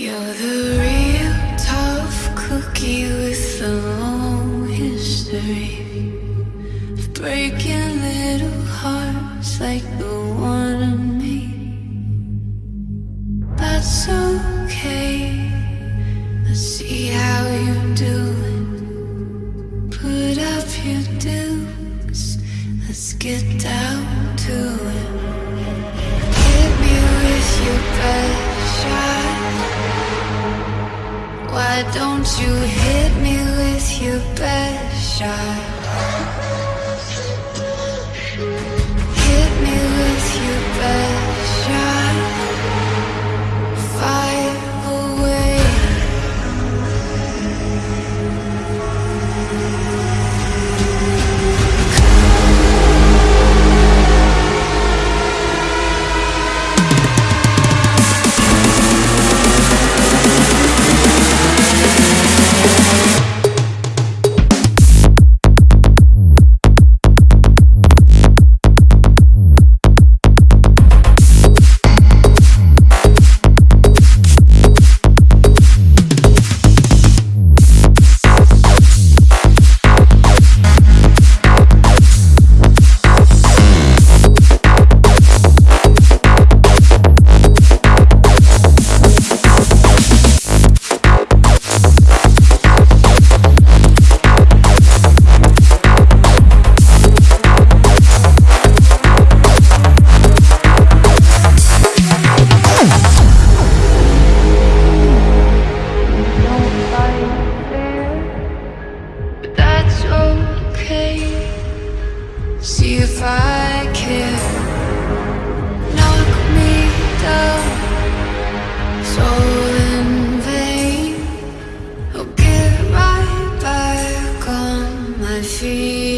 You're the real tough cookie with a long history of breaking little hearts like the one in me. That's okay. Let's see how you do it. Put up your dukes. Let's get down to it. You hit me with your best shot? feet.